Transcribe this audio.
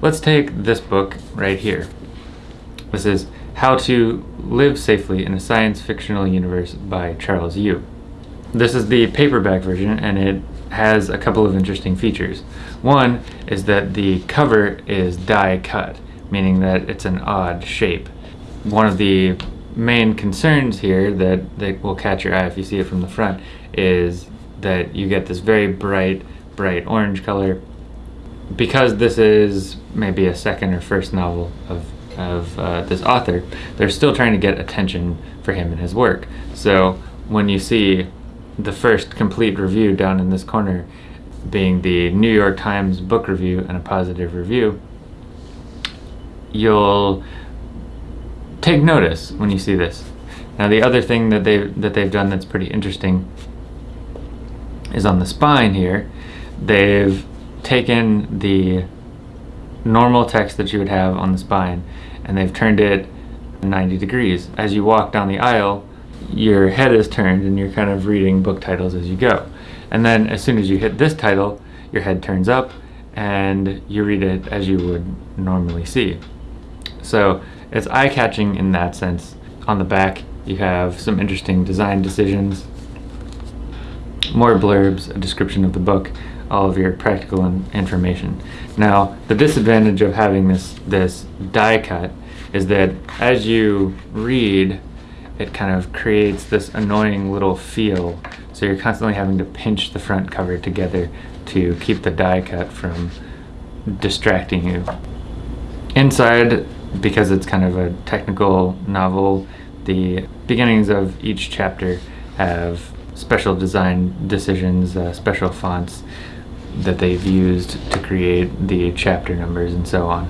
Let's take this book right here. This is How to Live Safely in a Science Fictional Universe by Charles Yu. This is the paperback version and it has a couple of interesting features. One is that the cover is die cut, meaning that it's an odd shape. One of the main concerns here that, that will catch your eye if you see it from the front is that you get this very bright, bright orange color. Because this is maybe a second or first novel of, of uh, this author, they're still trying to get attention for him and his work. So when you see the first complete review down in this corner being the New York Times book review and a positive review, you'll take notice when you see this. Now the other thing that they've, that they've done that's pretty interesting is on the spine here, they've taken the normal text that you would have on the spine and they've turned it 90 degrees. As you walk down the aisle, your head is turned and you're kind of reading book titles as you go. And then as soon as you hit this title, your head turns up and you read it as you would normally see. So it's eye-catching in that sense. On the back, you have some interesting design decisions, more blurbs, a description of the book, all of your practical information. Now, the disadvantage of having this, this die cut is that as you read, it kind of creates this annoying little feel. So you're constantly having to pinch the front cover together to keep the die cut from distracting you. Inside, because it's kind of a technical novel, the beginnings of each chapter have special design decisions, uh, special fonts that they've used to create the chapter numbers and so on.